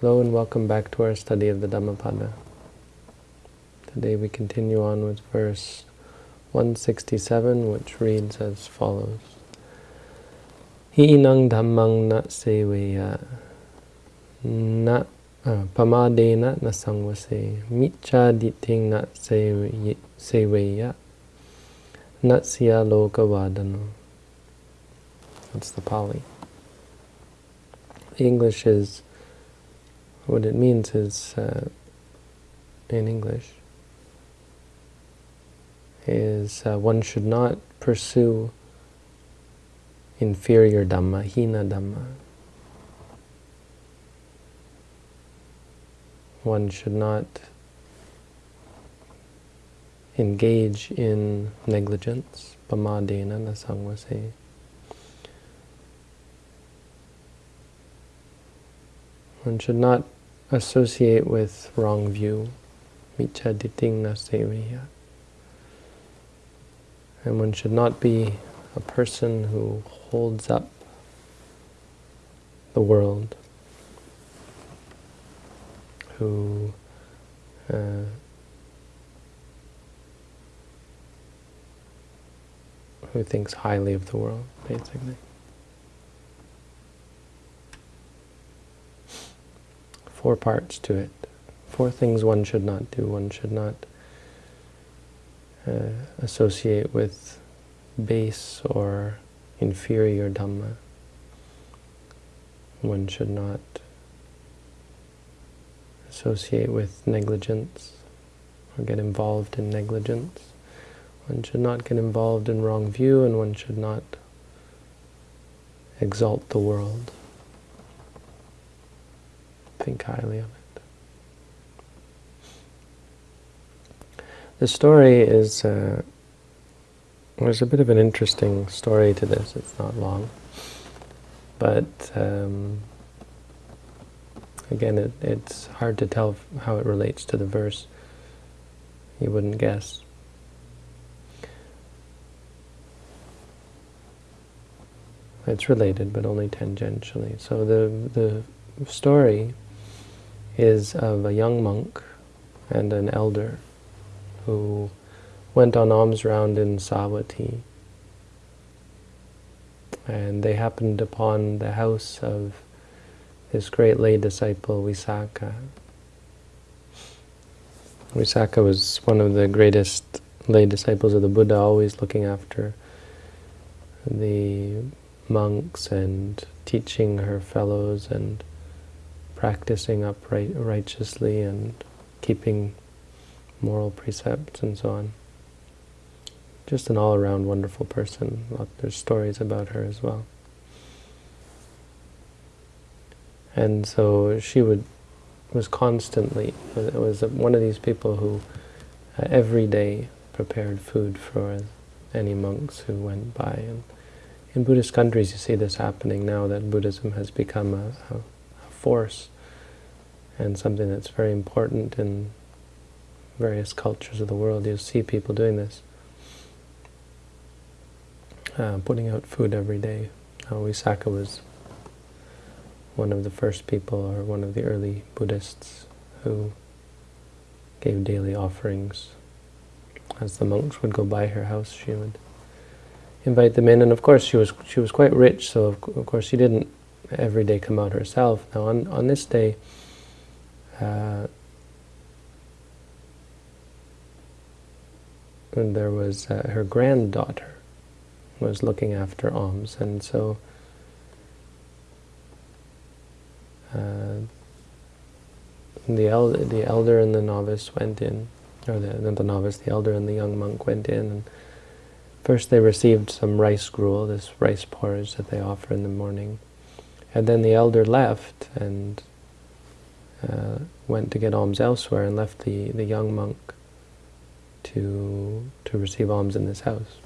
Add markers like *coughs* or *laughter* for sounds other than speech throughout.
Hello and welcome back to our study of the Dhammapada. Today we continue on with verse 167, which reads as follows. Hinang dhammang na seveya na uh, pamadena na sangvase micha diting na seveya natsya lokavadano. That's the Pali. The English is what it means is, uh, in English, is uh, one should not pursue inferior Dhamma, hina Dhamma. One should not engage in negligence, pamadena nasangvase. One should not associate with wrong view. And one should not be a person who holds up the world, who uh, who thinks highly of the world, basically. Four parts to it. Four things one should not do. One should not uh, associate with base or inferior Dhamma. One should not associate with negligence or get involved in negligence. One should not get involved in wrong view and one should not exalt the world think highly of it. The story is, uh, there's a bit of an interesting story to this, it's not long. But um, again, it, it's hard to tell how it relates to the verse. You wouldn't guess. It's related, but only tangentially. So the the story is of a young monk and an elder who went on alms round in Savatthi. And they happened upon the house of this great lay disciple, Visakha. Visakha was one of the greatest lay disciples of the Buddha, always looking after the monks and teaching her fellows and practicing upright righteously and keeping moral precepts and so on. Just an all-around wonderful person. There's stories about her as well. And so she would was constantly was one of these people who uh, every day prepared food for any monks who went by. And in Buddhist countries, you see this happening now that Buddhism has become a, a force and something that's very important in various cultures of the world. You see people doing this, uh, putting out food every day. Uh, Visakha was one of the first people, or one of the early Buddhists, who gave daily offerings. As the monks would go by her house, she would invite them in, and of course she was she was quite rich, so of, of course she didn't every day come out herself. Now on, on this day, uh, and there was uh, her granddaughter was looking after alms, and so uh, the elder, the elder and the novice went in, or the, the novice, the elder and the young monk went in, and first they received some rice gruel, this rice porridge that they offer in the morning, and then the elder left and uh, went to get alms elsewhere and left the, the young monk to, to receive alms in this house.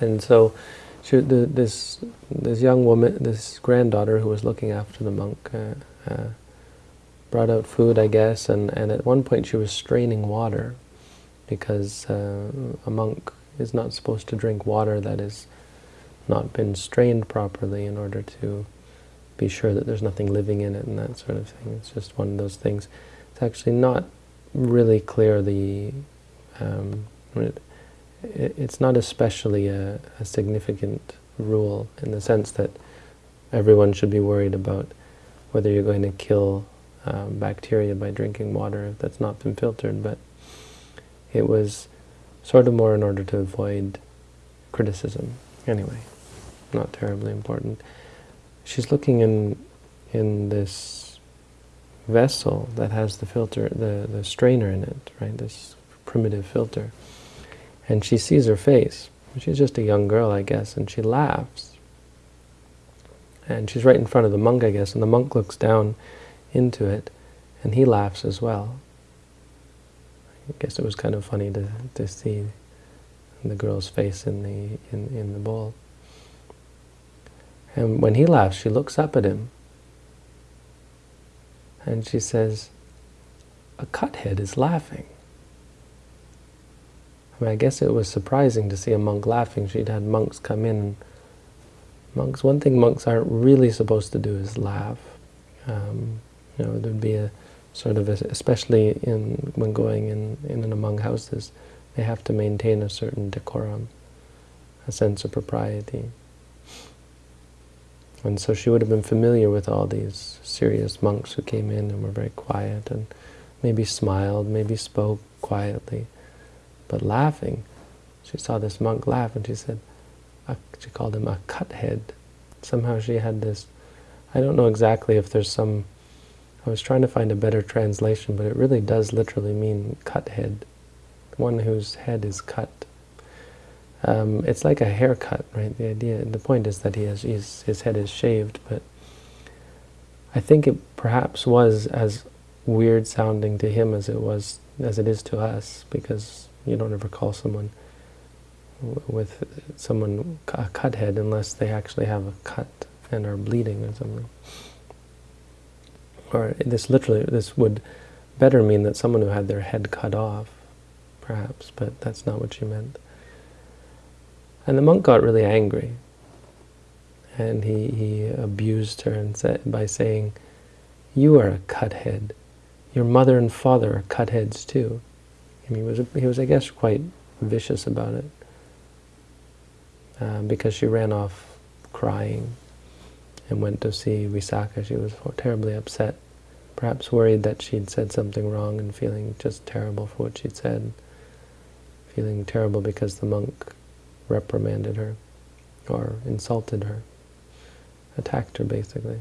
And so she, the, this, this young woman, this granddaughter who was looking after the monk, uh, uh, brought out food, I guess, and, and at one point she was straining water because uh, a monk is not supposed to drink water that has not been strained properly in order to be sure that there's nothing living in it and that sort of thing. It's just one of those things. It's actually not really clear the... Um, it, it's not especially a, a significant rule in the sense that everyone should be worried about whether you're going to kill um, bacteria by drinking water that's not been filtered, but it was sort of more in order to avoid criticism. Anyway, not terribly important. She's looking in in this vessel that has the filter, the, the strainer in it, right, this primitive filter. And she sees her face. She's just a young girl, I guess, and she laughs. And she's right in front of the monk, I guess, and the monk looks down into it, and he laughs as well. I guess it was kind of funny to, to see the girl's face in the, in, in the bowl. And when he laughs, she looks up at him, and she says, a cuthead is laughing. I mean, I guess it was surprising to see a monk laughing. She'd had monks come in. Monks, one thing monks aren't really supposed to do is laugh. Um, you know, there'd be a sort of, a, especially in when going in, in and among houses, they have to maintain a certain decorum, a sense of propriety. And so she would have been familiar with all these serious monks who came in and were very quiet and maybe smiled, maybe spoke quietly, but laughing. She saw this monk laugh and she said, she called him a cut head. Somehow she had this, I don't know exactly if there's some I was trying to find a better translation, but it really does literally mean cut head, one whose head is cut. Um, it's like a haircut, right? The idea, the point is that he has his, his head is shaved, but I think it perhaps was as weird sounding to him as it was as it is to us, because you don't ever call someone with someone a cut head unless they actually have a cut and are bleeding or something or this literally, this would better mean that someone who had their head cut off, perhaps, but that's not what she meant. And the monk got really angry, and he, he abused her and said, by saying, you are a cuthead. Your mother and father are cutheads too. And he was, he was, I guess, quite vicious about it, uh, because she ran off crying and went to see Visakha. She was terribly upset, perhaps worried that she'd said something wrong and feeling just terrible for what she'd said, feeling terrible because the monk reprimanded her or insulted her, attacked her basically.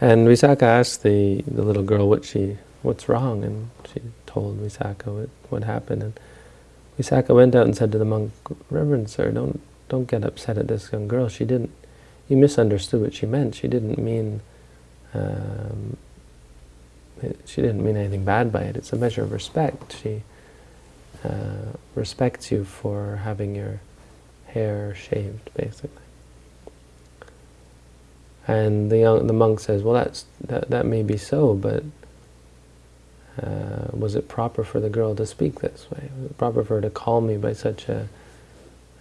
And Visakha asked the, the little girl what she what's wrong, and she told Visakha what, what happened. And Visakha went out and said to the monk, Reverend sir, don't don't get upset at this young girl. She didn't, you misunderstood what she meant. She didn't mean, um, it, she didn't mean anything bad by it. It's a measure of respect. She uh, respects you for having your hair shaved, basically. And the young, the monk says, well, that's that that may be so, but uh, was it proper for the girl to speak this way? Was it proper for her to call me by such a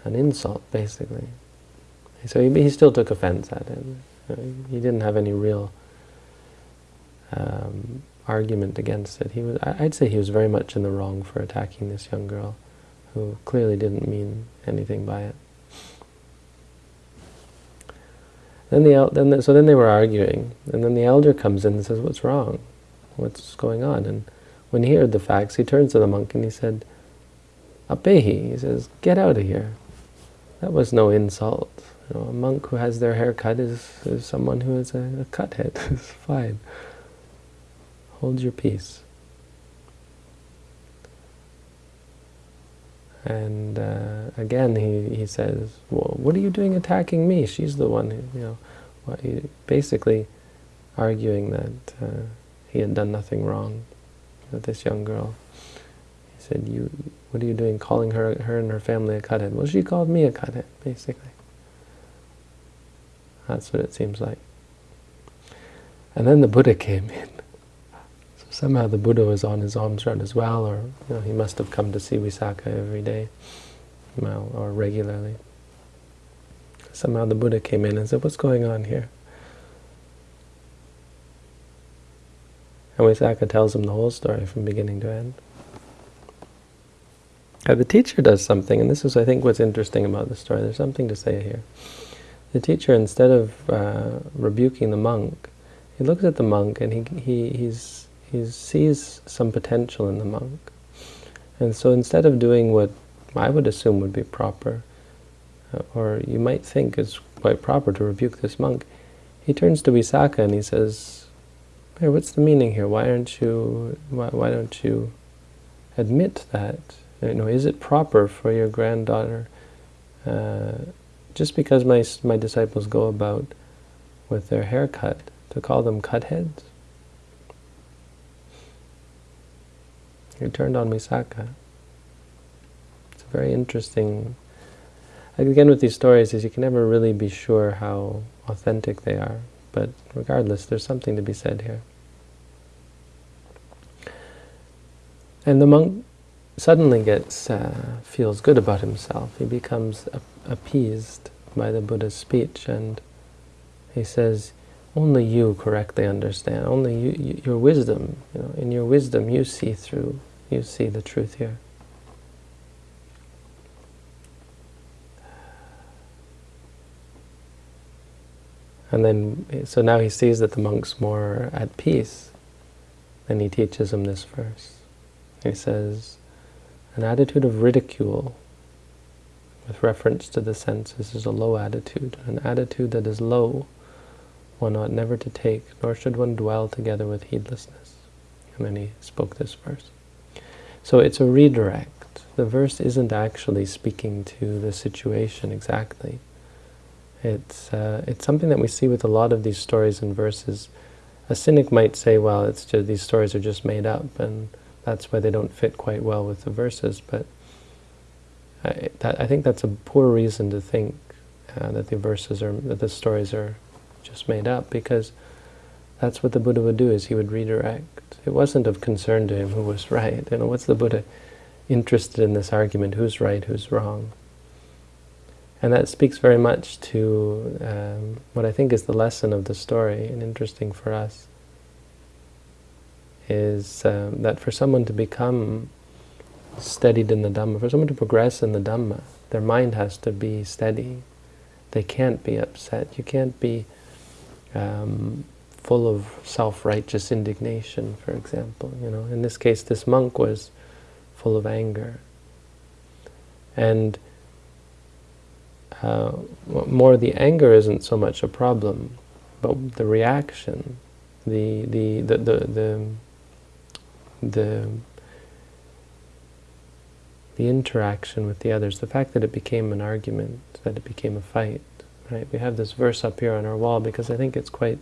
an insult, basically. So he, he still took offense at it. He didn't have any real um, argument against it. He was, I'd say he was very much in the wrong for attacking this young girl, who clearly didn't mean anything by it. Then the, then the, so then they were arguing, and then the elder comes in and says, "What's wrong? What's going on?" And when he heard the facts, he turns to the monk and he said, "Apehi," he says, "Get out of here." That was no insult. You know, a monk who has their hair cut is, is someone who is a, a cut head. *laughs* it's fine. Hold your peace. And uh, again, he, he says, well, what are you doing attacking me? She's the one, who, you know, basically arguing that uh, he had done nothing wrong with this young girl. He said, you what are you doing calling her, her and her family a cuthead? Well, she called me a cuthead, basically. That's what it seems like. And then the Buddha came in. So somehow the Buddha was on his alms round as well, or you know, he must have come to see Visakha every day, well, or regularly. somehow the Buddha came in and said, what's going on here? And Visakha tells him the whole story from beginning to end. Now the teacher does something, and this is, I think, what's interesting about the story. There's something to say here. The teacher, instead of uh, rebuking the monk, he looks at the monk and he, he, he's, he sees some potential in the monk. And so instead of doing what I would assume would be proper, uh, or you might think is quite proper to rebuke this monk, he turns to Visakha and he says, hey, what's the meaning here? Why aren't you, why, why don't you admit that? You know, is it proper for your granddaughter, uh, just because my, my disciples go about with their hair cut, to call them cut heads? He turned on Visakha. It's a very interesting... Again, with these stories, is you can never really be sure how authentic they are. But regardless, there's something to be said here. And the monk suddenly gets uh, feels good about himself. He becomes appeased by the Buddha's speech, and he says, "Only you correctly understand. Only you, you, your wisdom. You know, in your wisdom, you see through. You see the truth here." And then, so now he sees that the monk's more at peace, and he teaches him this verse. He says, an attitude of ridicule with reference to the senses is a low attitude. An attitude that is low one ought never to take, nor should one dwell together with heedlessness. And then he spoke this verse. So it's a redirect. The verse isn't actually speaking to the situation exactly. It's, uh, it's something that we see with a lot of these stories and verses. A cynic might say, well, it's just, these stories are just made up, and that's why they don't fit quite well with the verses. But I, that, I think that's a poor reason to think uh, that the verses are, that the stories are just made up, because that's what the Buddha would do, is he would redirect. It wasn't of concern to him who was right. You know, what's the Buddha interested in this argument, who's right, who's wrong? And that speaks very much to um, what I think is the lesson of the story, and interesting for us, is um, that for someone to become steadied in the Dhamma, for someone to progress in the Dhamma, their mind has to be steady. They can't be upset. You can't be um, full of self-righteous indignation, for example. You know, in this case, this monk was full of anger. And uh, more the anger isn't so much a problem, but the reaction, the the the the the, the, the interaction with the others, the fact that it became an argument, that it became a fight. Right? We have this verse up here on our wall because I think it's quite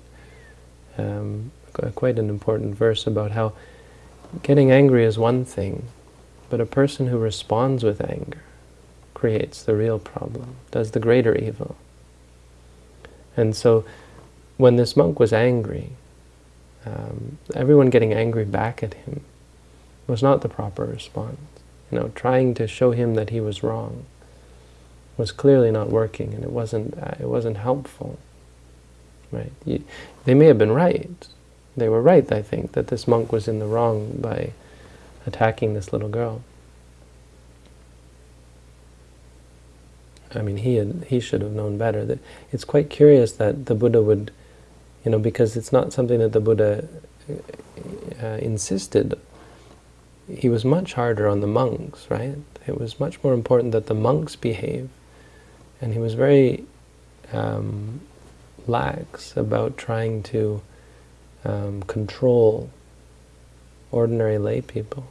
um, quite an important verse about how getting angry is one thing, but a person who responds with anger, creates the real problem, does the greater evil. And so when this monk was angry, um, everyone getting angry back at him was not the proper response. You know, trying to show him that he was wrong was clearly not working, and it wasn't uh, it wasn't helpful. Right? You, they may have been right. They were right, I think, that this monk was in the wrong by attacking this little girl. I mean, he had, he should have known better. That it's quite curious that the Buddha would, you know, because it's not something that the Buddha uh, insisted. He was much harder on the monks, right? It was much more important that the monks behave, and he was very um, lax about trying to um, control ordinary lay people.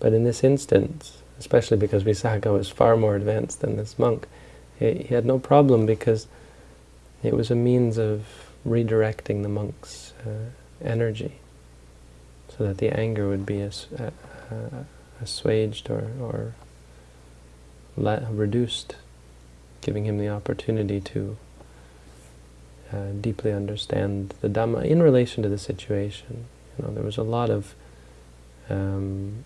But in this instance, especially because Visakha was far more advanced than this monk. He, he had no problem because it was a means of redirecting the monk's uh, energy so that the anger would be uh, uh, assuaged or, or reduced, giving him the opportunity to uh, deeply understand the Dhamma in relation to the situation. You know, there was a lot of um,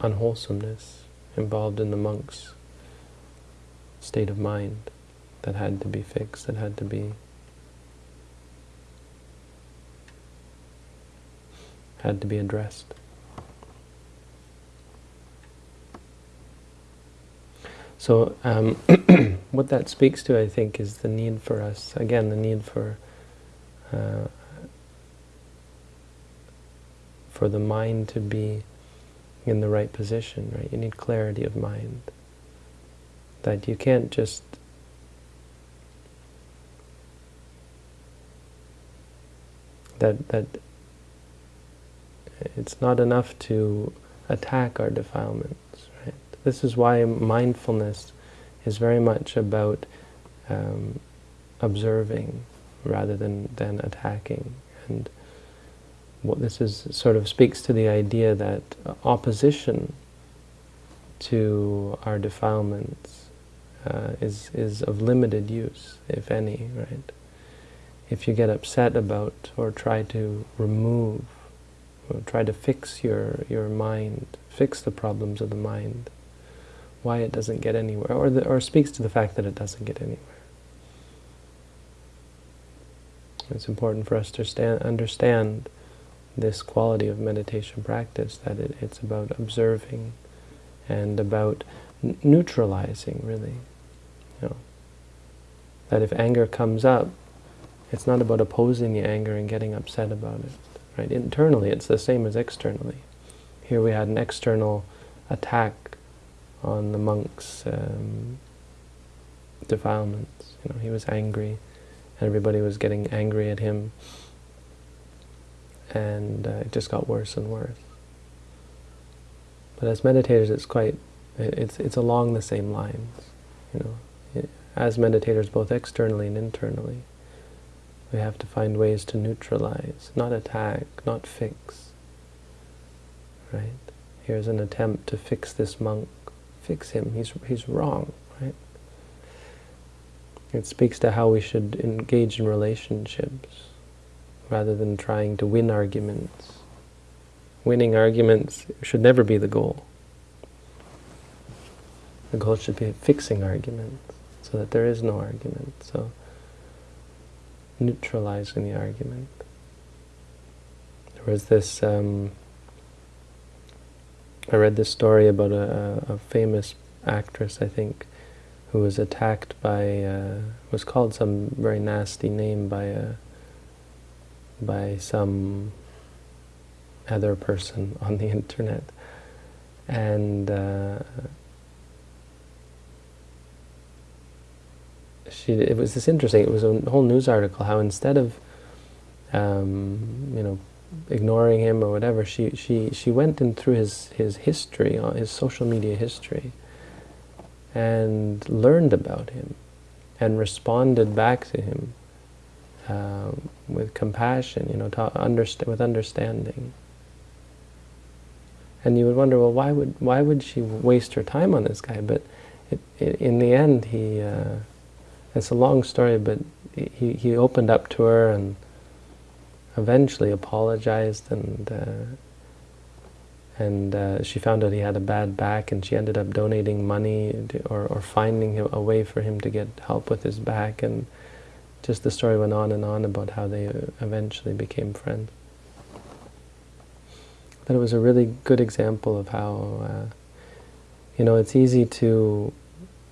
unwholesomeness involved in the monk's state of mind that had to be fixed, that had to be had to be addressed. So um, *clears throat* what that speaks to, I think, is the need for us, again, the need for uh, for the mind to be in the right position, right? You need clarity of mind. That you can't just that that it's not enough to attack our defilements, right? This is why mindfulness is very much about um, observing rather than, than attacking. And what this is sort of speaks to the idea that opposition to our defilements uh, is, is of limited use, if any, right? If you get upset about or try to remove or try to fix your, your mind, fix the problems of the mind, why it doesn't get anywhere, or, the, or speaks to the fact that it doesn't get anywhere. It's important for us to stand, understand this quality of meditation practice, that it, it's about observing and about neutralizing, really. You know, that if anger comes up, it's not about opposing the anger and getting upset about it. Right? Internally, it's the same as externally. Here we had an external attack on the monk's um, defilements. You know, he was angry, and everybody was getting angry at him, and uh, it just got worse and worse. But as meditators, it's quite, it's, it's along the same lines, you know. As meditators, both externally and internally, we have to find ways to neutralize, not attack, not fix. Right? Here's an attempt to fix this monk. Fix him. He's, he's wrong. Right? It speaks to how we should engage in relationships rather than trying to win arguments. Winning arguments should never be the goal. The goal should be fixing arguments so that there is no argument. So neutralizing the argument. There was this, um, I read this story about a, a, famous actress, I think, who was attacked by, uh, was called some very nasty name by a, by some other person *laughs* on the internet. And uh, she it was this interesting. It was a whole news article how instead of um, you know ignoring him or whatever, she she she went in through his his history, uh, his social media history, and learned about him, and responded back to him um, with compassion, you know, with understanding. And you would wonder, well, why would why would she waste her time on this guy? But it, it, in the end, he. Uh, it's a long story, but he, he opened up to her and eventually apologized and uh, and uh, she found out he had a bad back and she ended up donating money to, or, or finding a way for him to get help with his back and just the story went on and on about how they eventually became friends. But it was a really good example of how, uh, you know, it's easy to,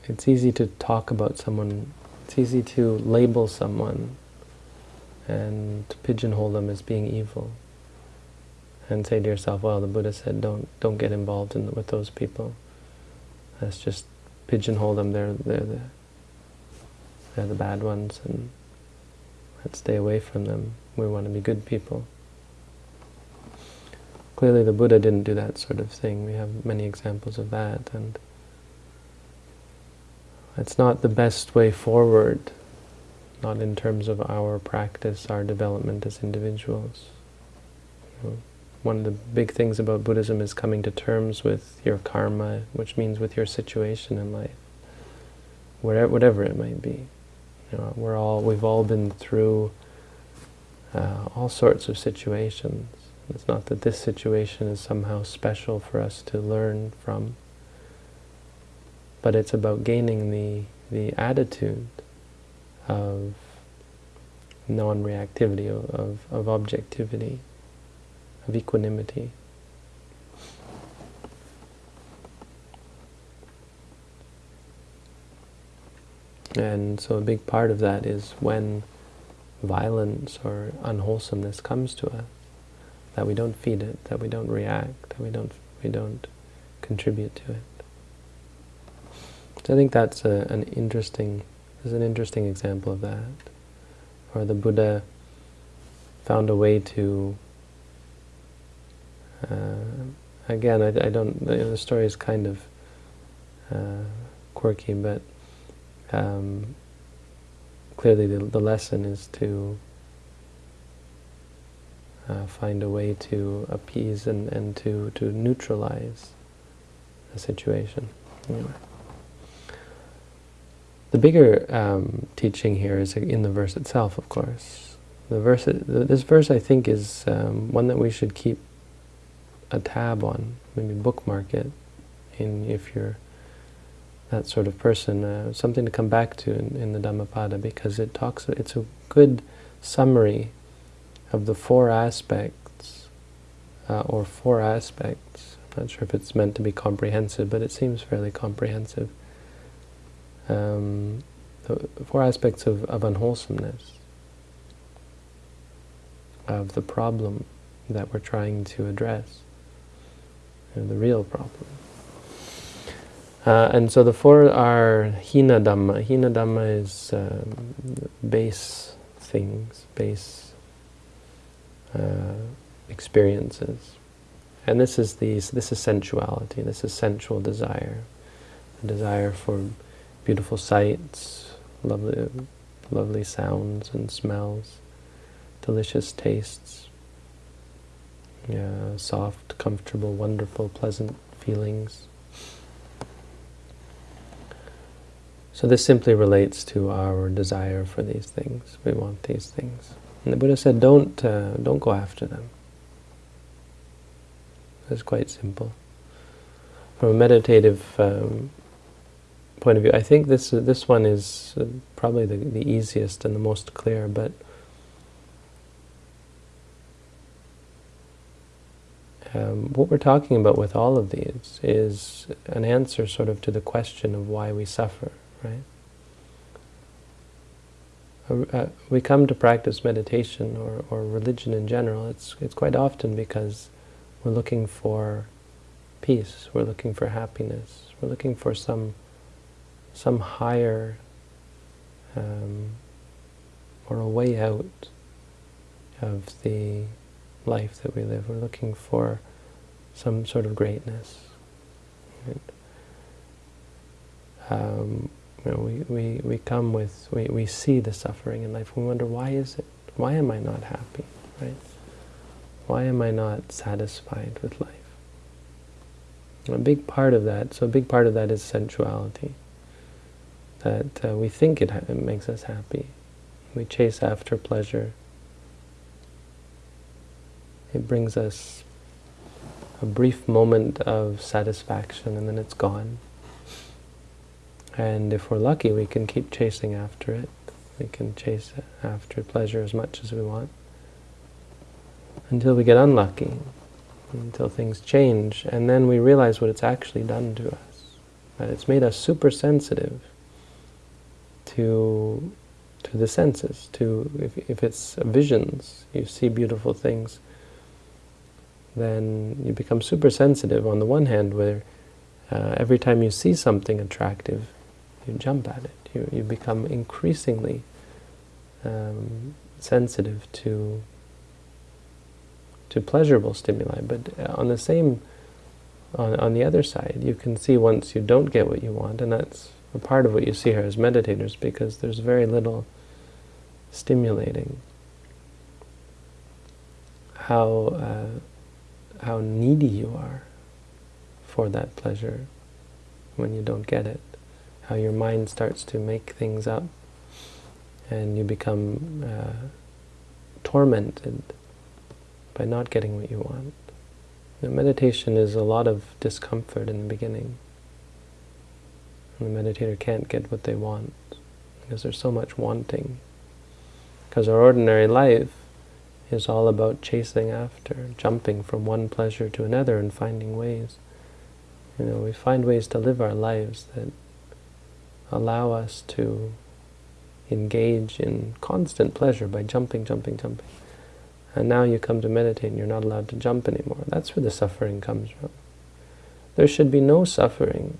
it's easy to talk about someone it's easy to label someone and pigeonhole them as being evil and say to yourself, well, the Buddha said don't don't get involved in, with those people. Let's just pigeonhole them, they're, they're, the, they're the bad ones, and let's stay away from them. We want to be good people. Clearly the Buddha didn't do that sort of thing. We have many examples of that, and it's not the best way forward, not in terms of our practice, our development as individuals. One of the big things about Buddhism is coming to terms with your karma, which means with your situation in life, whatever, whatever it might be. You know, we're all, we've all been through uh, all sorts of situations. It's not that this situation is somehow special for us to learn from but it's about gaining the the attitude of non-reactivity, of, of objectivity, of equanimity. And so a big part of that is when violence or unwholesomeness comes to us, that we don't feed it, that we don't react, that we don't we don't contribute to it. So I think that's a, an interesting is an interesting example of that. Or the Buddha found a way to uh, again I, I don't the story is kind of uh, quirky but um, clearly the, the lesson is to uh, find a way to appease and, and to, to neutralize a situation. Anyway. The bigger um, teaching here is in the verse itself, of course. The verse, this verse, I think, is um, one that we should keep a tab on, maybe bookmark it, in if you're that sort of person, uh, something to come back to in, in, the Dhammapada because it talks. It's a good summary of the four aspects, uh, or four aspects. I'm not sure if it's meant to be comprehensive, but it seems fairly comprehensive. Um, four aspects of, of unwholesomeness, of the problem that we're trying to address, you know, the real problem. Uh, and so the four are hina dhamma. Hina dhamma is um, base things, base uh, experiences. And this is these. This is sensuality. This is sensual desire, the desire for beautiful sights, lovely, lovely sounds and smells, delicious tastes, yeah, soft, comfortable, wonderful, pleasant feelings. So this simply relates to our desire for these things. We want these things. And the Buddha said, don't, uh, don't go after them. It's quite simple. From a meditative um, point of view, I think this this one is uh, probably the, the easiest and the most clear, but um, what we're talking about with all of these is an answer sort of to the question of why we suffer right? Uh, uh, we come to practice meditation or, or religion in general, it's, it's quite often because we're looking for peace, we're looking for happiness, we're looking for some, some higher um, or a way out of the life that we live. We're looking for some sort of greatness. Right? Um, you know, we, we, we come with, we, we see the suffering in life. We wonder, why is it? Why am I not happy? Right? Why am I not satisfied with life? A big part of that, so a big part of that is sensuality. That uh, we think it, it makes us happy. We chase after pleasure. It brings us a brief moment of satisfaction and then it's gone. And if we're lucky, we can keep chasing after it. We can chase after pleasure as much as we want until we get unlucky, until things change, and then we realize what it's actually done to us. That it's made us super sensitive to to the senses, to if, if it's visions, you see beautiful things, then you become super sensitive on the one hand where uh, every time you see something attractive, you jump at it. You, you become increasingly um, sensitive to to pleasurable stimuli. But uh, on the same, on, on the other side, you can see once you don't get what you want, and that's part of what you see here as meditators, because there's very little stimulating. How uh, how needy you are for that pleasure when you don't get it how your mind starts to make things up and you become uh, tormented by not getting what you want. meditation is a lot of discomfort in the beginning. The meditator can't get what they want because there's so much wanting. Because our ordinary life is all about chasing after, jumping from one pleasure to another and finding ways. You know, we find ways to live our lives that allow us to engage in constant pleasure by jumping, jumping, jumping. And now you come to meditate and you're not allowed to jump anymore. That's where the suffering comes from. There should be no suffering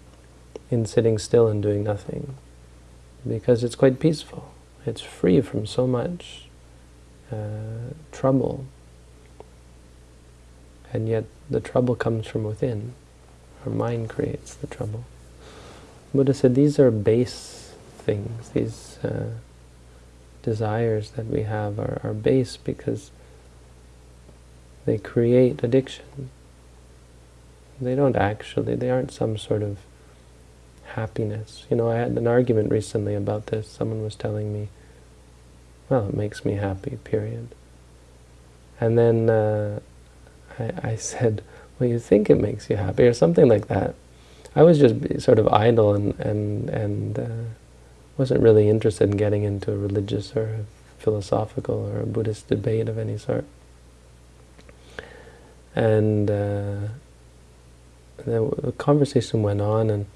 in sitting still and doing nothing because it's quite peaceful. It's free from so much uh, trouble. And yet the trouble comes from within. Our mind creates the trouble. Buddha said these are base things. These uh, desires that we have are, are base because they create addiction. They don't actually, they aren't some sort of happiness. You know, I had an argument recently about this. Someone was telling me, well, it makes me happy, period. And then uh, I, I *laughs* said, well, you think it makes you happy, or something like that. I was just sort of idle and, and, and uh, wasn't really interested in getting into a religious or a philosophical or a Buddhist debate of any sort. And uh, the conversation went on, and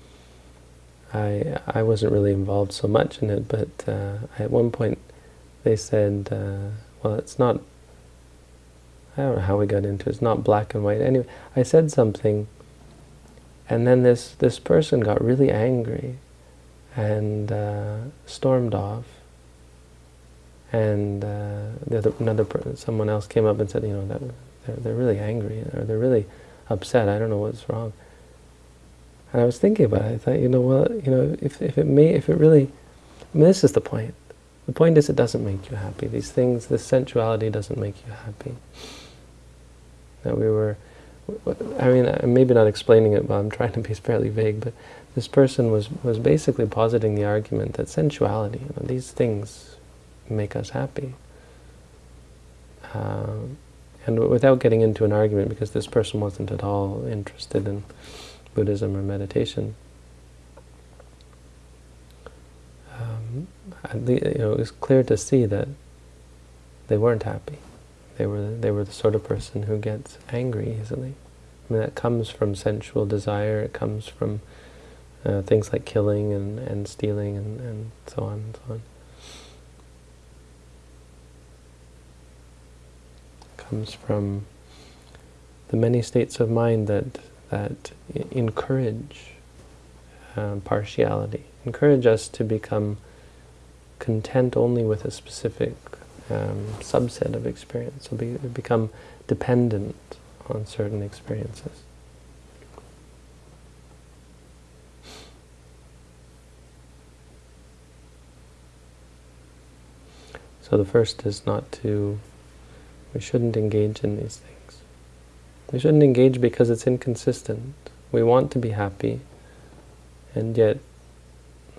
I I wasn't really involved so much in it, but uh, at one point they said, uh, well, it's not, I don't know how we got into it, it's not black and white. Anyway, I said something, and then this, this person got really angry and uh, stormed off. And uh, the other, another someone else came up and said, you know, that they're, they're really angry, or they're really upset, I don't know what's wrong. And I was thinking about it, I thought, you know, well, you know, if, if it may, if it really, I mean, this is the point. The point is it doesn't make you happy. These things, this sensuality doesn't make you happy. That we were, I mean, I'm maybe not explaining it, but I'm trying to be fairly vague, but this person was, was basically positing the argument that sensuality, you know, these things make us happy. Um, and without getting into an argument, because this person wasn't at all interested in Buddhism or meditation, um, you know, it was clear to see that they weren't happy. They were they were the sort of person who gets angry easily. I mean, that comes from sensual desire. It comes from uh, things like killing and, and stealing and, and so on and so on. It comes from the many states of mind that that encourage um, partiality, encourage us to become content only with a specific um, subset of experience. So be, become dependent on certain experiences. So the first is not to, we shouldn't engage in these things. We shouldn't engage because it's inconsistent. We want to be happy, and yet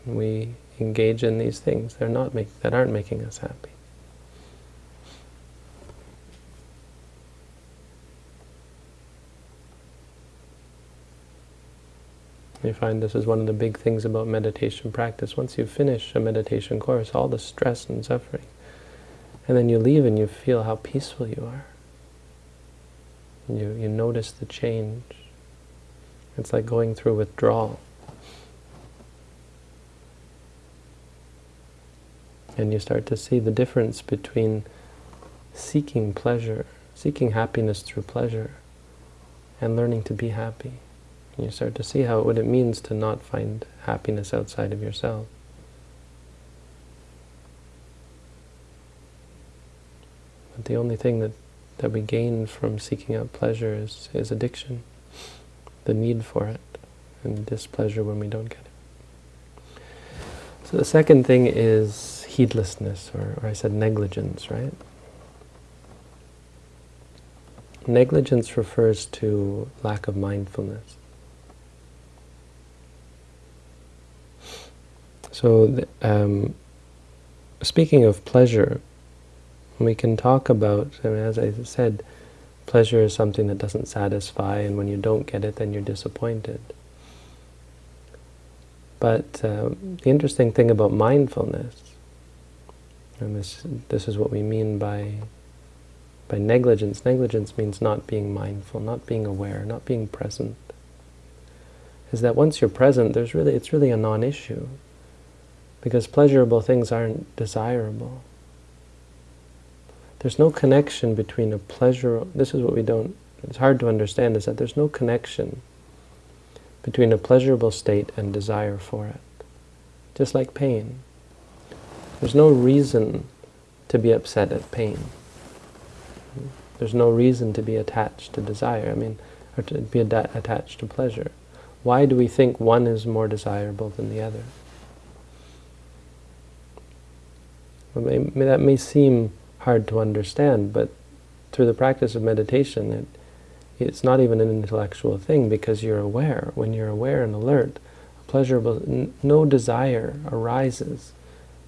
we engage in these things they're not make, that aren't making us happy. You find this is one of the big things about meditation practice. Once you finish a meditation course, all the stress and suffering, and then you leave and you feel how peaceful you are. You, you notice the change. It's like going through withdrawal. And you start to see the difference between seeking pleasure, seeking happiness through pleasure, and learning to be happy. And you start to see how what it means to not find happiness outside of yourself. But the only thing that, that we gain from seeking out pleasure is, is addiction, the need for it, and displeasure when we don't get it. So the second thing is heedlessness, or, or I said negligence, right? Negligence refers to lack of mindfulness. So, um, speaking of pleasure, we can talk about, mean, as I said, pleasure is something that doesn't satisfy, and when you don't get it, then you're disappointed. But uh, the interesting thing about mindfulness, and this this is what we mean by by negligence. Negligence means not being mindful, not being aware, not being present. Is that once you're present, there's really it's really a non-issue, because pleasurable things aren't desirable. There's no connection between a pleasure. This is what we don't. It's hard to understand is that there's no connection between a pleasurable state and desire for it. Just like pain. There's no reason to be upset at pain. There's no reason to be attached to desire, I mean, or to be attached to pleasure. Why do we think one is more desirable than the other? Well, may, that may seem hard to understand, but through the practice of meditation, it, it's not even an intellectual thing because you're aware. When you're aware and alert, pleasurable, no desire arises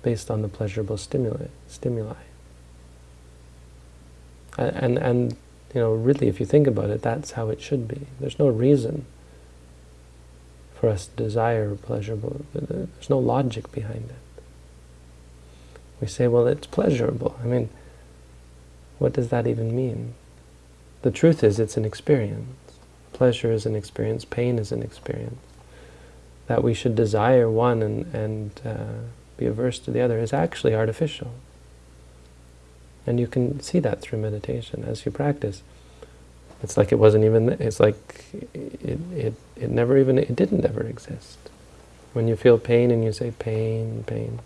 based on the pleasurable stimuli. stimuli. And, and, you know, really, if you think about it, that's how it should be. There's no reason for us to desire pleasurable. There's no logic behind it. We say, well, it's pleasurable. I mean, what does that even mean? The truth is it's an experience. Pleasure is an experience, pain is an experience. That we should desire one and, and uh, be averse to the other is actually artificial. And you can see that through meditation as you practice. It's like it wasn't even, it's like it, it, it never even, it didn't ever exist. When you feel pain and you say pain, pain,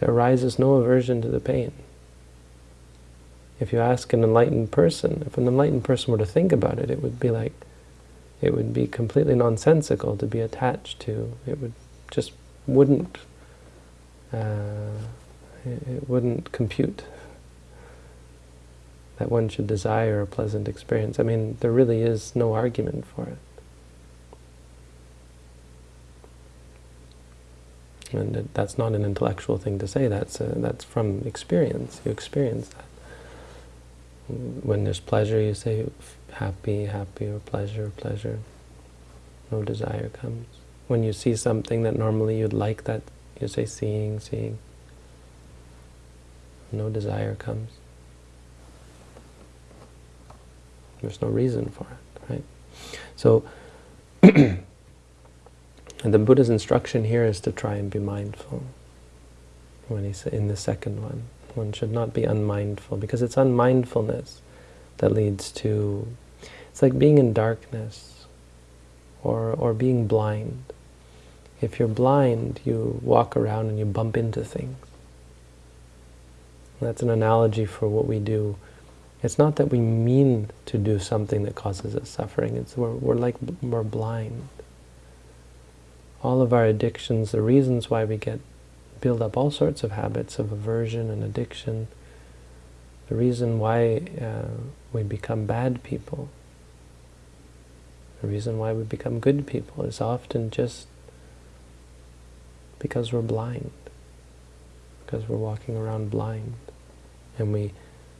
there arises no aversion to the pain. If you ask an enlightened person, if an enlightened person were to think about it, it would be like, it would be completely nonsensical to be attached to. It would just wouldn't, uh, it wouldn't compute that one should desire a pleasant experience. I mean, there really is no argument for it. And that's not an intellectual thing to say, that's, a, that's from experience. You experience that when there's pleasure, you say happy, happy, or pleasure, pleasure. No desire comes. When you see something that normally you'd like that, you say seeing, seeing. No desire comes. There's no reason for it, right? So, and *clears throat* the Buddha's instruction here is to try and be mindful. When he in the second one, one should not be unmindful, because it's unmindfulness that leads to... It's like being in darkness, or, or being blind. If you're blind, you walk around and you bump into things. That's an analogy for what we do. It's not that we mean to do something that causes us suffering. It's we're, we're like we're blind. All of our addictions, the reasons why we get build up all sorts of habits of aversion and addiction. The reason why uh, we become bad people, the reason why we become good people is often just because we're blind, because we're walking around blind. And we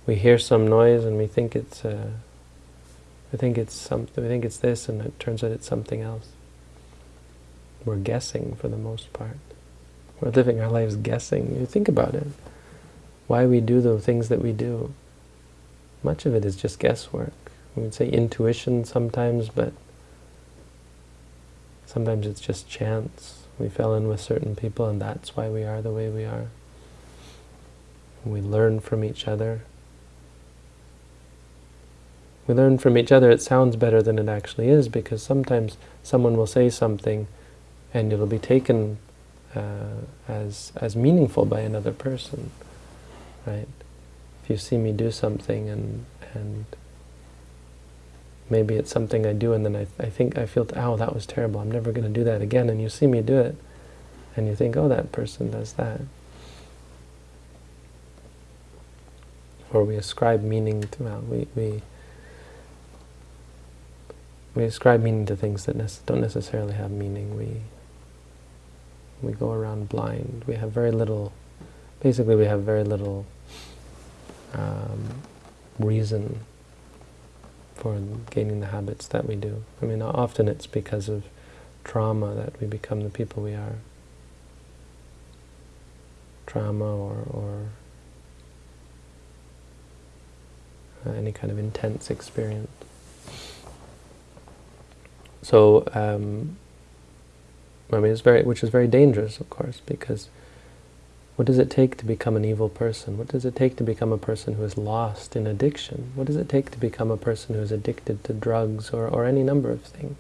we hear some noise and we think it's uh, we think it's something, we think it's this, and it turns out it's something else. We're guessing for the most part. We're living our lives guessing. You think about it. Why we do the things that we do. Much of it is just guesswork. We would say intuition sometimes, but sometimes it's just chance. We fell in with certain people and that's why we are the way we are. We learn from each other. We learn from each other, it sounds better than it actually is because sometimes someone will say something and it'll be taken Uh, as as meaningful by another person, right? If you see me do something and and maybe it's something I do and then I, I think I feel, oh, that was terrible, I'm never going to do that again, and you see me do it, and you think, oh, that person does that. Or we ascribe meaning to, well, we, we, we ascribe meaning to things that don't necessarily have meaning. We we go around blind. We have very little, basically we have very little um, reason for gaining the habits that we do. I mean, often it's because of trauma that we become the people we are. Trauma or, or uh, any kind of intense experience. So, um, I mean, it's very, which is very dangerous, of course, because what does it take to become an evil person? What does it take to become a person who is lost in addiction? What does it take to become a person who is addicted to drugs or, or any number of things?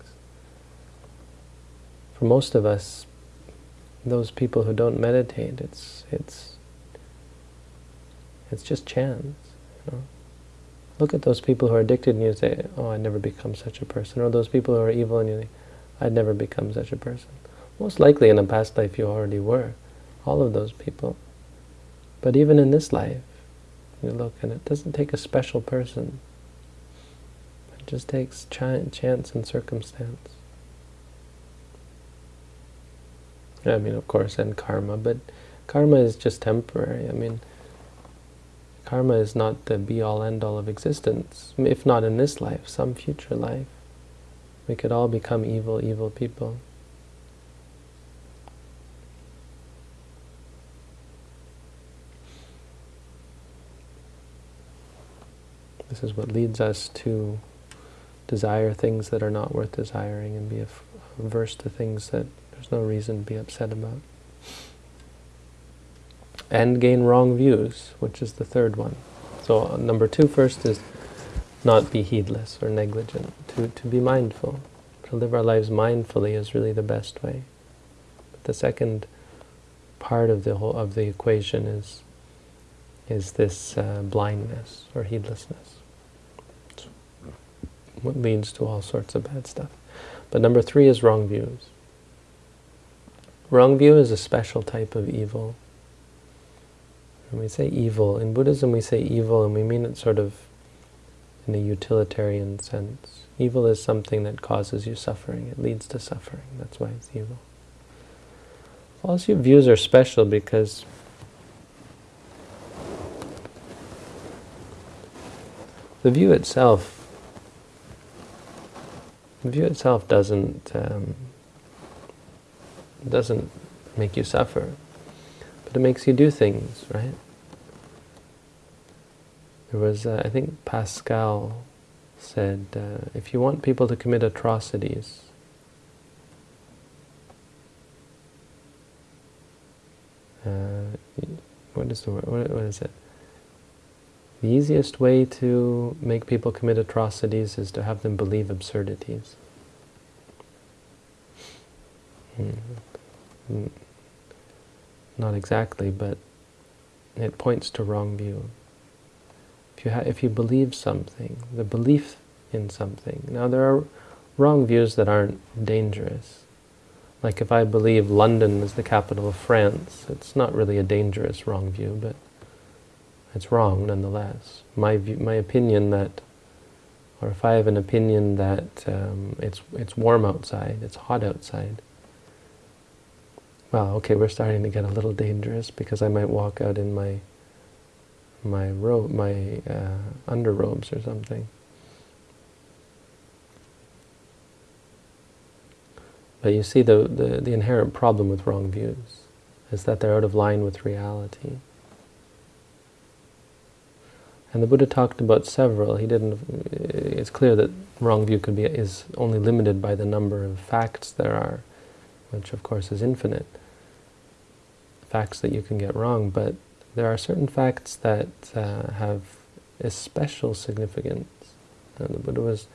For most of us, those people who don't meditate, it's it's it's just chance. You know? Look at those people who are addicted and you say, oh, I'd never become such a person. Or those people who are evil and you think, I'd never become such a person. Most likely in a past life you already were. All of those people. But even in this life, you look and it doesn't take a special person. It just takes ch chance and circumstance. I mean, of course, and karma, but karma is just temporary. I mean, karma is not the be-all, end-all of existence. If not in this life, some future life. We could all become evil, evil people. This is what leads us to desire things that are not worth desiring and be averse to things that there's no reason to be upset about. And gain wrong views, which is the third one. So uh, number two first is not be heedless or negligent, to, to be mindful. To live our lives mindfully is really the best way. But the second part of the whole of the equation is is this uh, blindness or heedlessness what leads to all sorts of bad stuff. But number three is wrong views. Wrong view is a special type of evil. When we say evil, in Buddhism we say evil and we mean it sort of in a utilitarian sense. Evil is something that causes you suffering. It leads to suffering. That's why it's evil. False views are special because the view itself the view itself doesn't um, doesn't make you suffer, but it makes you do things, right? There was, uh, I think Pascal said, uh, if you want people to commit atrocities, uh, what is the word? What, what is it? The easiest way to make people commit atrocities is to have them believe absurdities. Mm. Not exactly, but it points to wrong view. If you, if you believe something, the belief in something. Now there are wrong views that aren't dangerous. Like if I believe London is the capital of France, it's not really a dangerous wrong view, but it's wrong nonetheless. My view, my opinion that, or if I have an opinion that um, it's it's warm outside, it's hot outside. Well, okay, we're starting to get a little dangerous because I might walk out in my my robe, my uh, underrobes or something. But you see, the, the, the inherent problem with wrong views is that they're out of line with reality. And the Buddha talked about several. He didn't. It's clear that wrong view could be is only limited by the number of facts there are, which of course is infinite. Facts that you can get wrong, but there are certain facts that uh, have special significance. And the Buddha was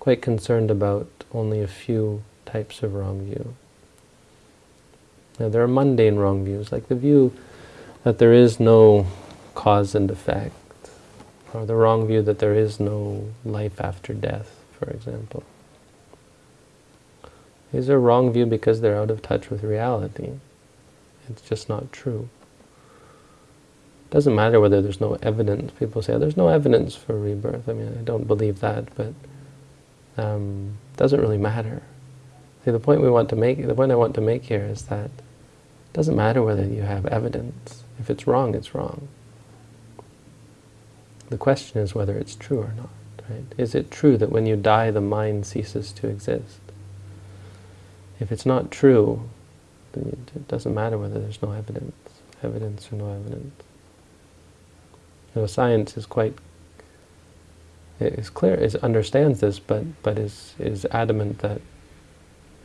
quite concerned about only a few types of wrong view. Now there are mundane wrong views, like the view that there is no cause and effect or the wrong view that there is no life after death, for example. These are wrong view because they're out of touch with reality. It's just not true. It doesn't matter whether there's no evidence. People say, oh, there's no evidence for rebirth. I mean, I don't believe that, but um, it doesn't really matter. See, the point we want to make, the point I want to make here is that it doesn't matter whether you have evidence. If it's wrong, it's wrong. The question is whether it's true or not. Right? Is it true that when you die, the mind ceases to exist? if it's not true, it doesn't matter whether there's no evidence, evidence or no evidence. You know, science is quite is clear, is understands this, but but is is adamant that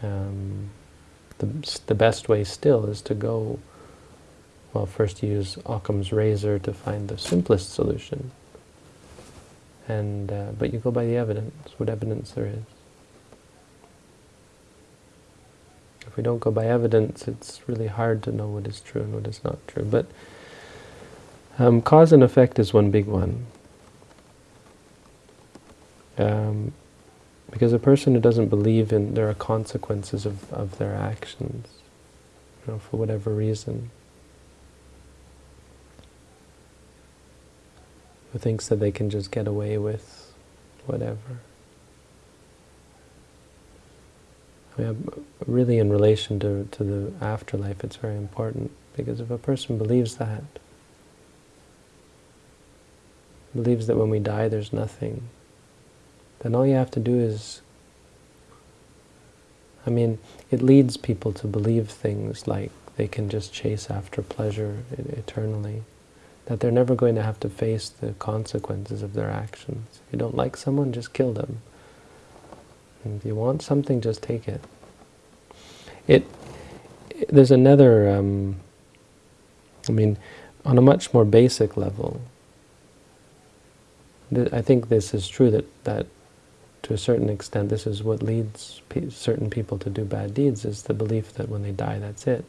um, the the best way still is to go. Well, first use Occam's razor to find the simplest solution, and uh, but you go by the evidence, what evidence there is. If we don't go by evidence, it's really hard to know what is true and what is not true. But um, cause and effect is one big one. Um, because a person who doesn't believe in there are consequences of, of their actions, you know, for whatever reason, who thinks that they can just get away with whatever. I mean, really in relation to, to the afterlife, it's very important, because if a person believes that, believes that when we die there's nothing, then all you have to do is, I mean, it leads people to believe things like they can just chase after pleasure eternally, that they're never going to have to face the consequences of their actions. If you don't like someone, just kill them. And if you want something, just take it. It there's another. Um, I mean, on a much more basic level. I think this is true that that to a certain extent this is what leads pe certain people to do bad deeds is the belief that when they die that's it.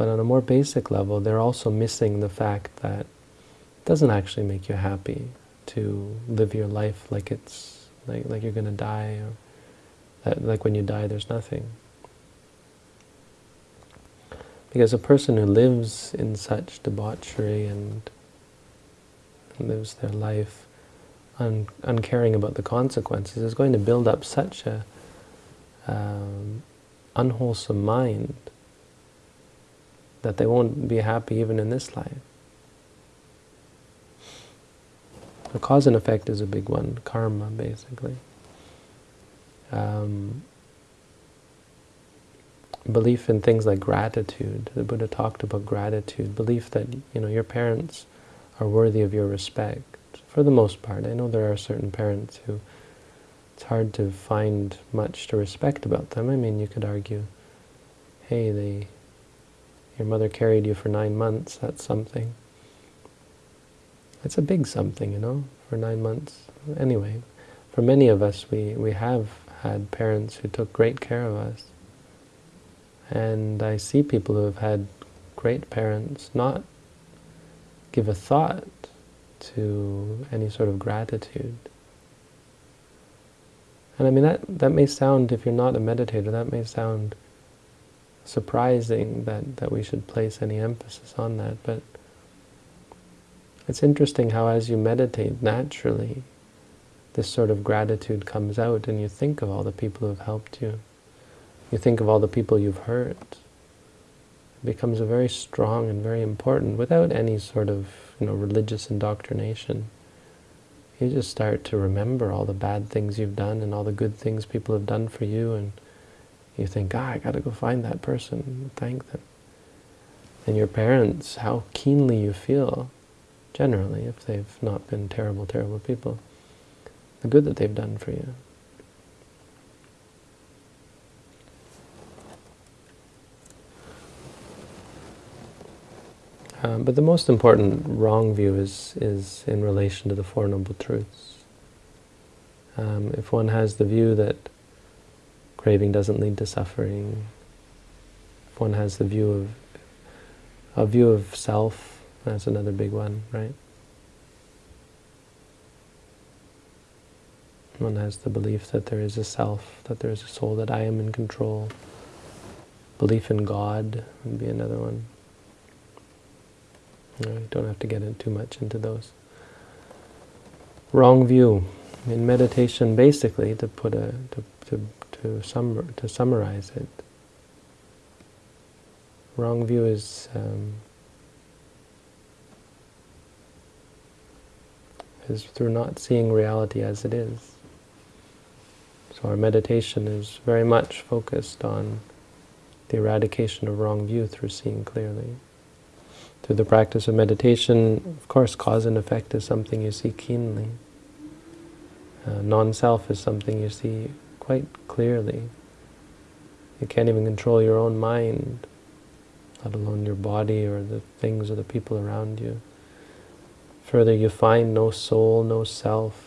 But on a more basic level, they're also missing the fact that it doesn't actually make you happy to live your life like it's like, like you're going to die, or that, like when you die there's nothing. Because a person who lives in such debauchery and lives their life un uncaring about the consequences is going to build up such a um, unwholesome mind that they won't be happy even in this life. The cause and effect is a big one, karma, basically. Um, belief in things like gratitude. The Buddha talked about gratitude, belief that you know your parents are worthy of your respect. For the most part, I know there are certain parents who it's hard to find much to respect about them. I mean, you could argue, hey, they, your mother carried you for nine months, that's something. It's a big something, you know, for nine months. Anyway, for many of us, we, we have had parents who took great care of us. And I see people who have had great parents not give a thought to any sort of gratitude. And I mean, that, that may sound, if you're not a meditator, that may sound surprising that, that we should place any emphasis on that, but it's interesting how as you meditate naturally, this sort of gratitude comes out and you think of all the people who have helped you. You think of all the people you've hurt. It becomes a very strong and very important, without any sort of you know religious indoctrination. You just start to remember all the bad things you've done and all the good things people have done for you and you think, ah, I got to go find that person and thank them. And your parents, how keenly you feel generally, if they've not been terrible, terrible people, the good that they've done for you. Um, but the most important wrong view is, is in relation to the Four Noble Truths. Um, if one has the view that craving doesn't lead to suffering, if one has the view of a view of self that's another big one, right? One has the belief that there is a self, that there is a soul, that I am in control. Belief in God would be another one. You don't have to get in too much into those. Wrong view. In meditation, basically, to put a to to to, sum, to summarize it, wrong view is um, is through not seeing reality as it is. So our meditation is very much focused on the eradication of wrong view through seeing clearly. Through the practice of meditation, of course, cause and effect is something you see keenly. Uh, non-self is something you see quite clearly. You can't even control your own mind, let alone your body or the things or the people around you. Further, you find no soul, no self.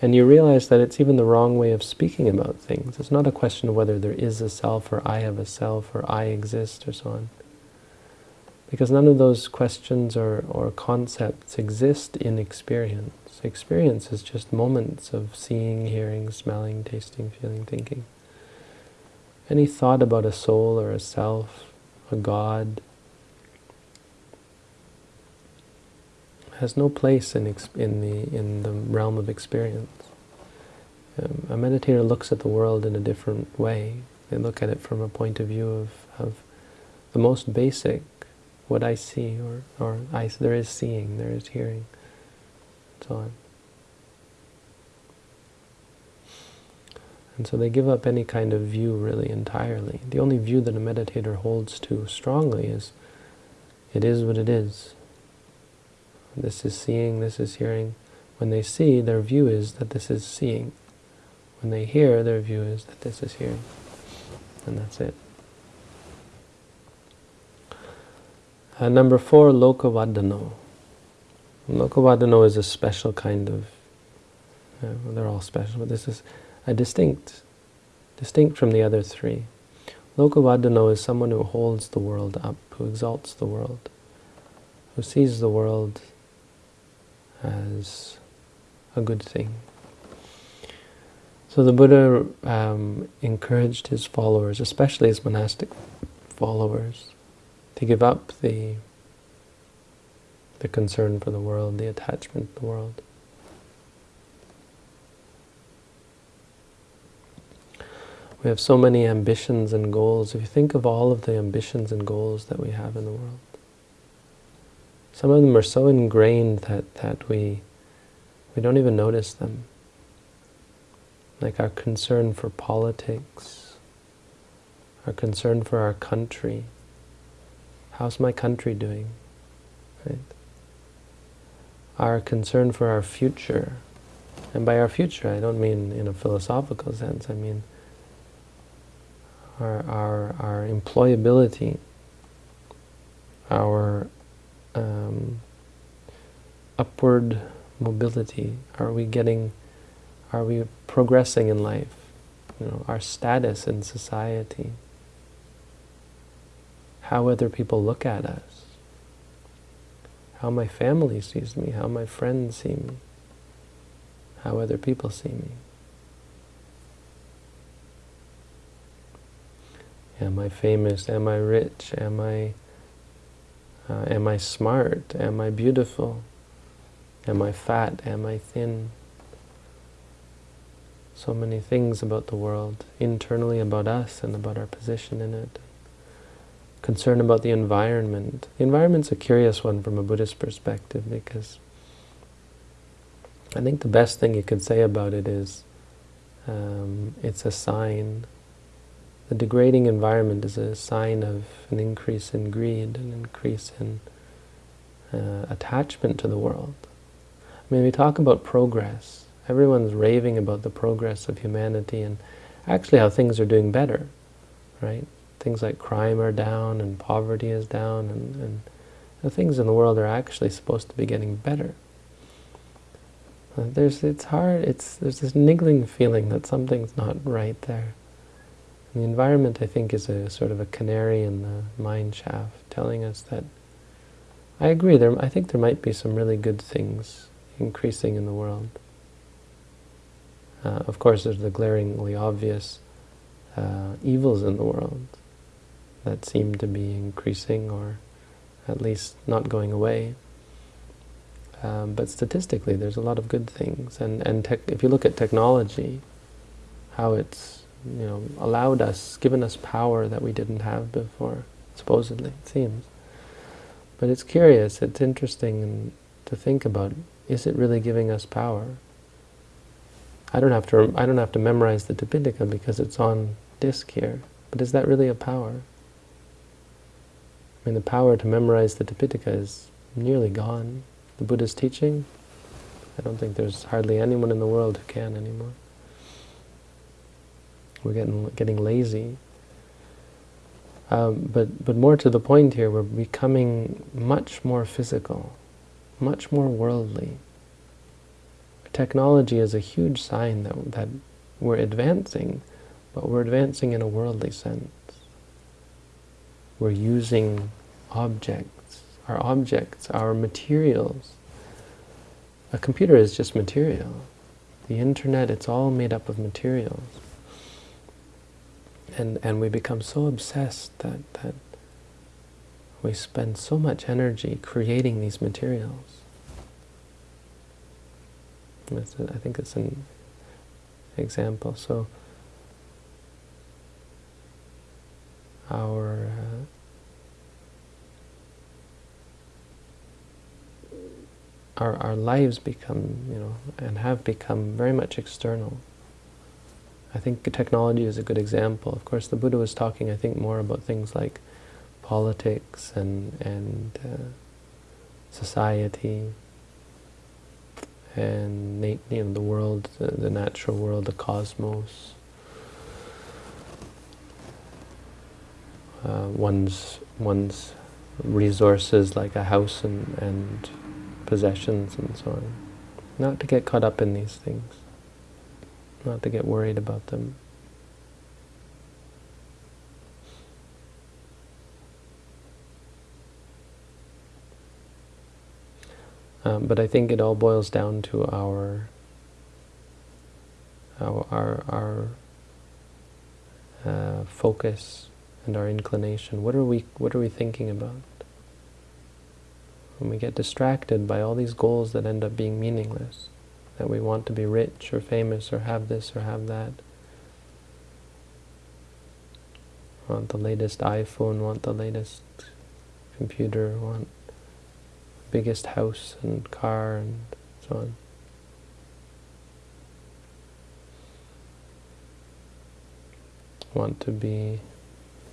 And you realize that it's even the wrong way of speaking about things. It's not a question of whether there is a self or I have a self or I exist or so on. Because none of those questions or, or concepts exist in experience. Experience is just moments of seeing, hearing, smelling, tasting, feeling, thinking. Any thought about a soul or a self, a God, has no place in, in, the, in the realm of experience. Um, a meditator looks at the world in a different way. They look at it from a point of view of, of the most basic, what I see, or, or I, there is seeing, there is hearing, so on. And so they give up any kind of view really entirely. The only view that a meditator holds to strongly is, it is what it is. This is seeing, this is hearing. When they see, their view is that this is seeing. When they hear, their view is that this is hearing. And that's it. Uh, number four, lokavaddhano. Lokavaddhano is a special kind of, uh, well, they're all special, but this is a distinct, distinct from the other three. Lokavaddhano is someone who holds the world up, who exalts the world, who sees the world as a good thing. So the Buddha um, encouraged his followers, especially his monastic followers, to give up the, the concern for the world, the attachment to the world. We have so many ambitions and goals. If you think of all of the ambitions and goals that we have in the world, some of them are so ingrained that, that we, we don't even notice them. Like our concern for politics, our concern for our country. How's my country doing? Right? Our concern for our future. And by our future, I don't mean in a philosophical sense, I mean our, our, our employability, our um, upward mobility? Are we getting, are we progressing in life? You know, our status in society, how other people look at us, how my family sees me, how my friends see me, how other people see me. Am I famous? Am I rich? Am I uh, am I smart? Am I beautiful? Am I fat? Am I thin? So many things about the world, internally about us and about our position in it. Concern about the environment. The environment's a curious one from a Buddhist perspective because I think the best thing you could say about it is um, it's a sign the degrading environment is a sign of an increase in greed, an increase in uh, attachment to the world. I mean, we talk about progress. Everyone's raving about the progress of humanity and actually how things are doing better, right? Things like crime are down and poverty is down and, and the things in the world are actually supposed to be getting better. Uh, there's, it's hard, it's, there's this niggling feeling that something's not right there. And the environment, I think, is a sort of a canary in the mine shaft, telling us that I agree. There, I think there might be some really good things increasing in the world. Uh, of course, there's the glaringly obvious uh, evils in the world that seem to be increasing or at least not going away. Um, but statistically, there's a lot of good things. And, and if you look at technology, how it's you know, allowed us, given us power that we didn't have before, supposedly, it seems. But it's curious, it's interesting to think about, is it really giving us power? I don't have to I don't have to memorize the Tipitaka because it's on disk here. But is that really a power? I mean, the power to memorize the Tipitaka is nearly gone. The Buddha's teaching, I don't think there's hardly anyone in the world who can anymore. We're getting getting lazy. Um, but but more to the point here, we're becoming much more physical, much more worldly. Technology is a huge sign that that we're advancing, but we're advancing in a worldly sense. We're using objects, our objects, our materials. A computer is just material. The internet, it's all made up of materials. And, and we become so obsessed that, that we spend so much energy creating these materials. I think it's an example. So our uh, our our lives become, you know, and have become very much external. I think technology is a good example. Of course, the Buddha was talking, I think, more about things like politics and and uh, society and you know the world, the, the natural world, the cosmos. Uh, one's one's resources like a house and, and possessions and so on. Not to get caught up in these things. Not to get worried about them. Um, but I think it all boils down to our our our, uh, focus and our inclination. What are we What are we thinking about? When we get distracted by all these goals that end up being meaningless, that we want to be rich or famous or have this or have that, want the latest iPhone, want the latest computer, want biggest house and car and so on. Want to be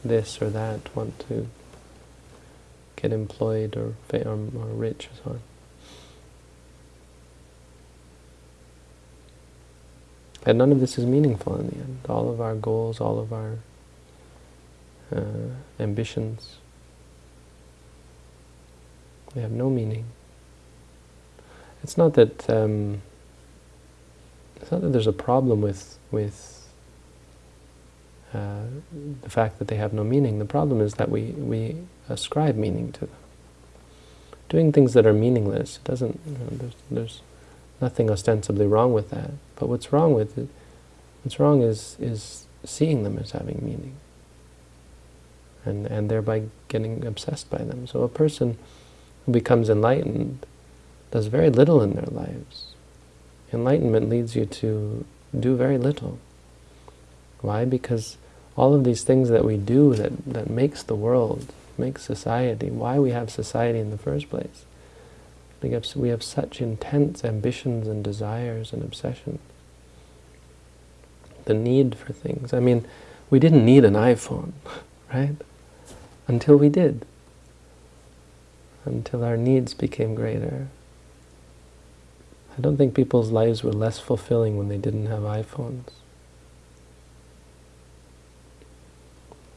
this or that, want to get employed or, or, or rich or so on. And none of this is meaningful in the end. All of our goals, all of our uh, ambitions, they have no meaning. It's not that um, it's not that there's a problem with with uh, the fact that they have no meaning. The problem is that we we ascribe meaning to them. Doing things that are meaningless doesn't. You know, there's, there's nothing ostensibly wrong with that. But what's wrong with it? What's wrong is is seeing them as having meaning, and and thereby getting obsessed by them. So a person who becomes enlightened does very little in their lives. Enlightenment leads you to do very little. Why? Because all of these things that we do that, that makes the world, makes society, why we have society in the first place. We have, we have such intense ambitions and desires and obsessions. The need for things. I mean, we didn't need an iPhone, *laughs* right? Until we did until our needs became greater. I don't think people's lives were less fulfilling when they didn't have iPhones.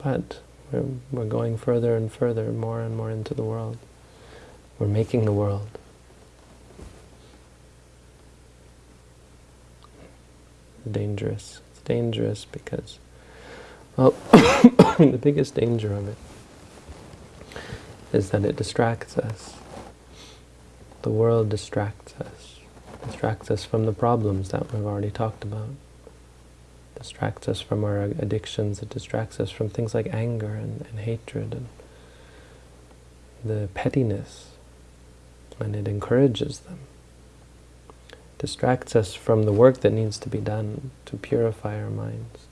But we're, we're going further and further, more and more into the world. We're making the world. dangerous. It's dangerous because, well, *coughs* the biggest danger of it is that it distracts us. The world distracts us. Distracts us from the problems that we've already talked about. Distracts us from our addictions. It distracts us from things like anger and, and hatred and the pettiness. And it encourages them. Distracts us from the work that needs to be done to purify our minds.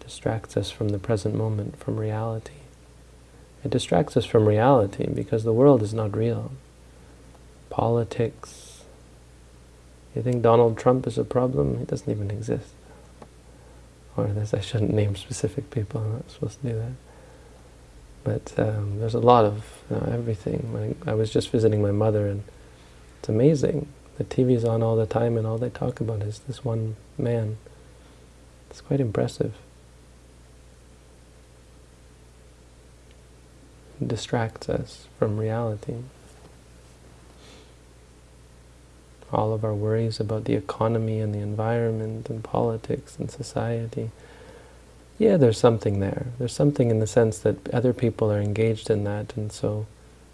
Distracts us from the present moment, from reality. It distracts us from reality because the world is not real. Politics, You think Donald Trump is a problem? He doesn't even exist. Or this, I shouldn't name specific people. I'm not supposed to do that. But um, there's a lot of you know, everything. I was just visiting my mother, and it's amazing. The TV's on all the time, and all they talk about is this one man. It's quite impressive. It distracts us from reality. All of our worries about the economy and the environment and politics and society yeah, there's something there. There's something in the sense that other people are engaged in that, and so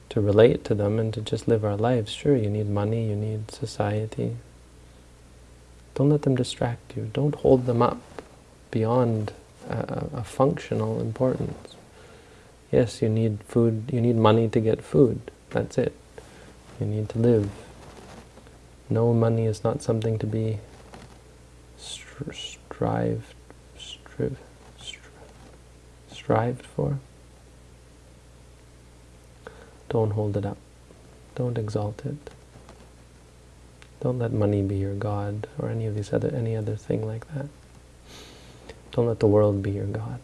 to relate to them and to just live our lives, sure, you need money, you need society. Don't let them distract you. Don't hold them up beyond a, a functional importance. Yes, you need food, you need money to get food. That's it. You need to live. No money is not something to be stri strived, strive, strived for. Don't hold it up. Don't exalt it. Don't let money be your God or any of these other any other thing like that. Don't let the world be your God.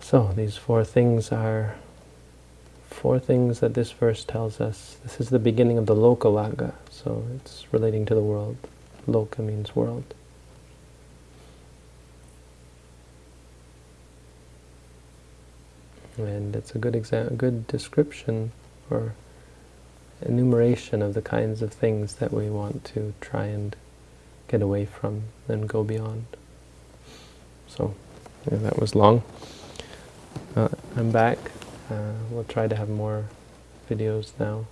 So these four things are four things that this verse tells us. This is the beginning of the Lokavagga, so it's relating to the world. Loka means world. And it's a good exam, good description or enumeration of the kinds of things that we want to try and get away from and go beyond. So, yeah, that was long. Uh, I'm back. Uh, we'll try to have more videos now.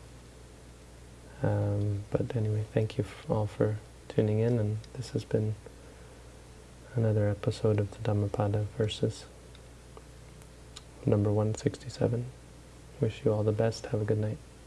Um, but anyway, thank you all for tuning in, and this has been another episode of the Dhammapada verses number 167. Wish you all the best. Have a good night.